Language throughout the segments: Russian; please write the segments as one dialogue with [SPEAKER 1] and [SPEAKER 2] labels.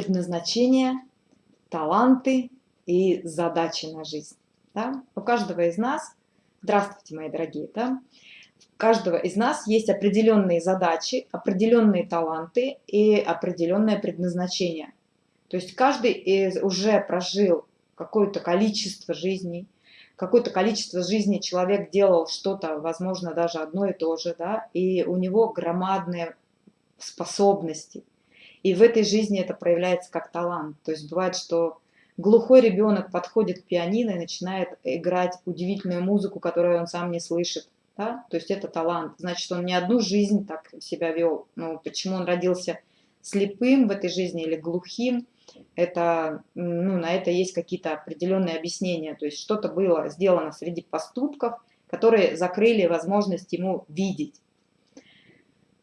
[SPEAKER 1] предназначение, таланты и задачи на жизнь. Да? У каждого из нас, здравствуйте, мои дорогие, да? у каждого из нас есть определенные задачи, определенные таланты и определенное предназначение. То есть каждый из уже прожил какое-то количество жизней, какое-то количество жизней человек делал что-то, возможно, даже одно и то же, да, и у него громадные способности. И в этой жизни это проявляется как талант. То есть бывает, что глухой ребенок подходит к пианино и начинает играть удивительную музыку, которую он сам не слышит. Да? То есть это талант. Значит, он не одну жизнь так себя вел. Ну, почему он родился слепым в этой жизни или глухим, это, ну, на это есть какие-то определенные объяснения. То есть что-то было сделано среди поступков, которые закрыли возможность ему видеть.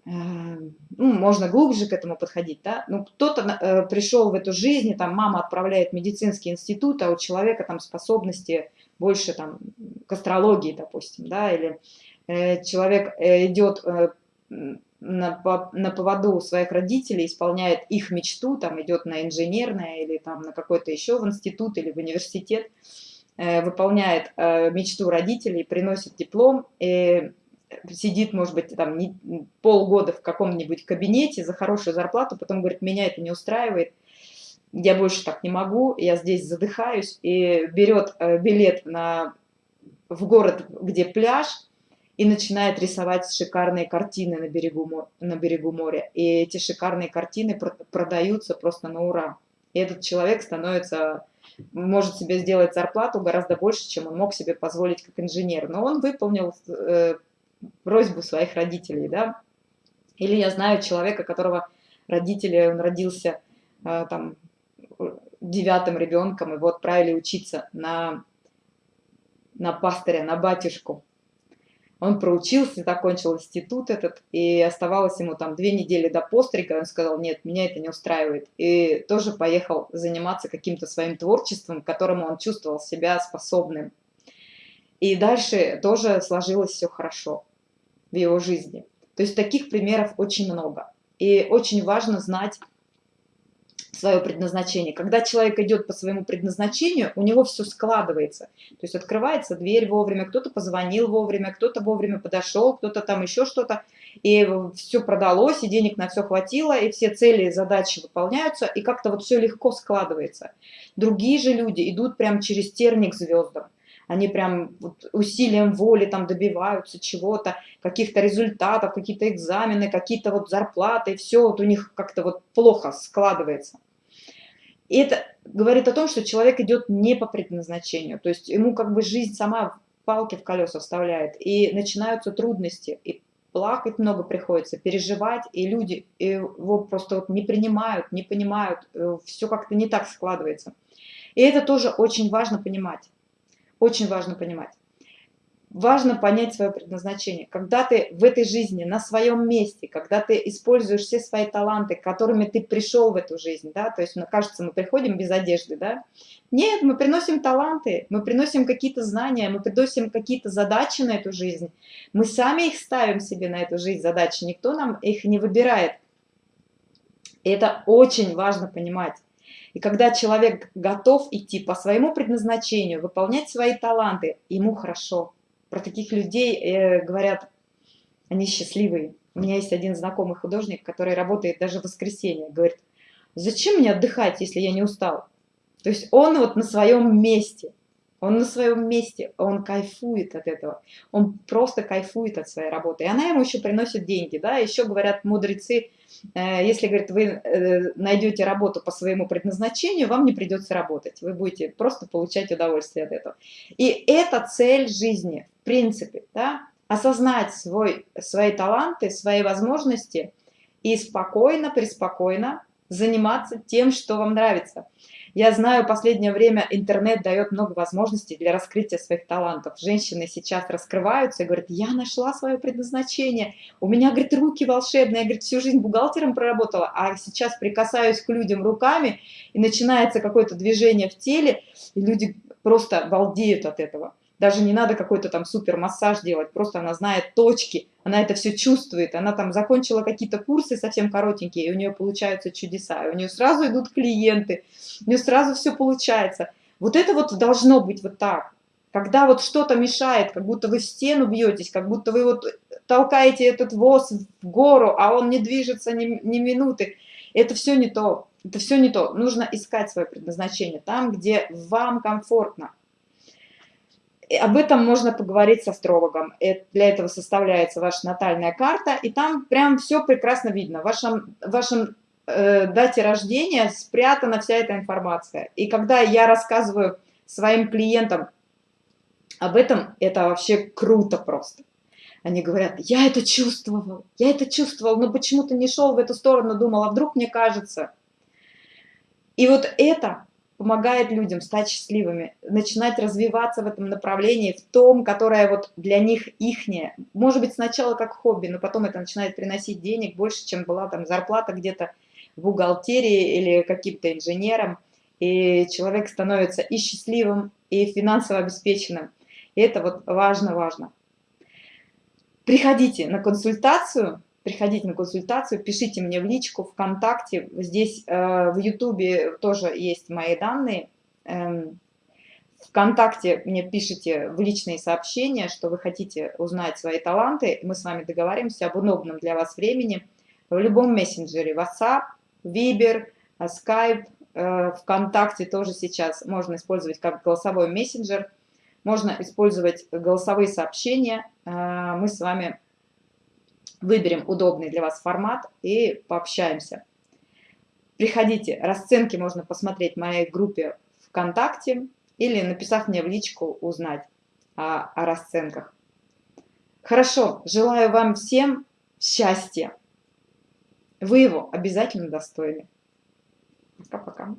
[SPEAKER 1] Эм, ну, можно глубже к этому подходить, да, ну, кто-то э, пришел в эту жизнь, там мама отправляет в медицинский институт, а у человека там способности больше там к астрологии, допустим, да, или э, человек э, идет э, на, на поводу своих родителей, исполняет их мечту, там идет на инженерное или там на какой-то еще в институт или в университет, э, выполняет э, мечту родителей, приносит диплом, и сидит, может быть, там не, полгода в каком-нибудь кабинете за хорошую зарплату, потом говорит, меня это не устраивает, я больше так не могу, я здесь задыхаюсь, и берет э, билет на, в город, где пляж, и начинает рисовать шикарные картины на берегу, на берегу моря. И эти шикарные картины продаются просто на ура. И этот человек становится, может себе сделать зарплату гораздо больше, чем он мог себе позволить как инженер. Но он выполнил э, просьбу своих родителей, да. Или я знаю человека, которого родители, он родился э, там девятым ребенком, его отправили учиться на, на пастыря, на батюшку. Он проучился, закончил институт этот, и оставалось ему там две недели до пострига, он сказал, нет, меня это не устраивает. И тоже поехал заниматься каким-то своим творчеством, к которому он чувствовал себя способным. И дальше тоже сложилось все хорошо в его жизни. То есть таких примеров очень много. И очень важно знать свое предназначение. Когда человек идет по своему предназначению, у него все складывается. То есть открывается дверь вовремя, кто-то позвонил вовремя, кто-то вовремя подошел, кто-то там еще что-то. И все продалось, и денег на все хватило, и все цели и задачи выполняются, и как-то вот все легко складывается. Другие же люди идут прям через терник звездам они прям вот усилием воли там добиваются чего-то, каких-то результатов, какие-то экзамены, какие-то вот зарплаты, все вот у них как-то вот плохо складывается. И это говорит о том, что человек идет не по предназначению, то есть ему как бы жизнь сама палки в колеса вставляет, и начинаются трудности, и плакать много приходится, переживать, и люди его просто вот не принимают, не понимают, э, все как-то не так складывается. И это тоже очень важно понимать. Очень важно понимать. Важно понять свое предназначение. Когда ты в этой жизни, на своем месте, когда ты используешь все свои таланты, которыми ты пришел в эту жизнь, да, то есть, мне кажется, мы приходим без одежды, да, нет, мы приносим таланты, мы приносим какие-то знания, мы приносим какие-то задачи на эту жизнь, мы сами их ставим себе на эту жизнь задачи, никто нам их не выбирает. И это очень важно понимать. И когда человек готов идти по своему предназначению, выполнять свои таланты, ему хорошо. Про таких людей э, говорят, они счастливые. У меня есть один знакомый художник, который работает даже в воскресенье. Говорит, зачем мне отдыхать, если я не устал? То есть он вот на своем месте. Он на своем месте, он кайфует от этого, он просто кайфует от своей работы. И она ему еще приносит деньги, да, еще говорят мудрецы, если, говорит, вы э, найдете работу по своему предназначению, вам не придется работать, вы будете просто получать удовольствие от этого. И это цель жизни, в принципе, да, осознать свой, свои таланты, свои возможности и спокойно, преспокойно заниматься тем, что вам нравится. Я знаю, последнее время интернет дает много возможностей для раскрытия своих талантов. Женщины сейчас раскрываются и говорят, я нашла свое предназначение, у меня, говорит, руки волшебные, я, говорит, всю жизнь бухгалтером проработала, а сейчас прикасаюсь к людям руками, и начинается какое-то движение в теле, и люди просто балдеют от этого. Даже не надо какой-то там супер массаж делать, просто она знает точки, она это все чувствует, она там закончила какие-то курсы совсем коротенькие, и у нее получаются чудеса, и у нее сразу идут клиенты, у нее сразу все получается. Вот это вот должно быть вот так. Когда вот что-то мешает, как будто вы в стену бьетесь, как будто вы вот толкаете этот воз в гору, а он не движется ни, ни минуты, это все не то. Это все не то. Нужно искать свое предназначение там, где вам комфортно. Об этом можно поговорить с астрологом. Для этого составляется ваша натальная карта, и там прям все прекрасно видно. В вашем, вашем э, дате рождения спрятана вся эта информация. И когда я рассказываю своим клиентам об этом, это вообще круто просто. Они говорят, я это чувствовал, я это чувствовал, но почему-то не шел в эту сторону, думал, а вдруг мне кажется. И вот это помогает людям стать счастливыми, начинать развиваться в этом направлении, в том, которое вот для них ихнее. Может быть, сначала как хобби, но потом это начинает приносить денег больше, чем была там зарплата где-то в бухгалтерии или каким-то инженером. И человек становится и счастливым, и финансово обеспеченным. И это вот важно-важно. Приходите на консультацию, приходите на консультацию, пишите мне в личку, ВКонтакте, здесь э, в Ютубе тоже есть мои данные. Эм, ВКонтакте мне пишите в личные сообщения, что вы хотите узнать свои таланты, мы с вами договоримся об удобном для вас времени. В любом мессенджере, WhatsApp, Viber, Skype, э, ВКонтакте тоже сейчас можно использовать как голосовой мессенджер, можно использовать голосовые сообщения, э, мы с вами выберем удобный для вас формат и пообщаемся. Приходите, расценки можно посмотреть в моей группе ВКонтакте или написав мне в личку узнать о, о расценках. Хорошо, желаю вам всем счастья. Вы его обязательно достойны. Пока-пока.